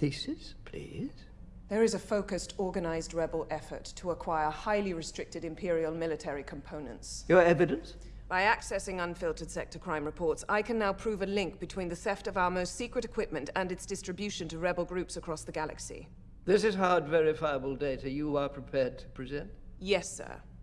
thesis, please? There is a focused, organized rebel effort to acquire highly restricted Imperial military components. Your evidence? By accessing unfiltered sector crime reports, I can now prove a link between the theft of our most secret equipment and its distribution to rebel groups across the galaxy. This is hard verifiable data you are prepared to present? Yes, sir.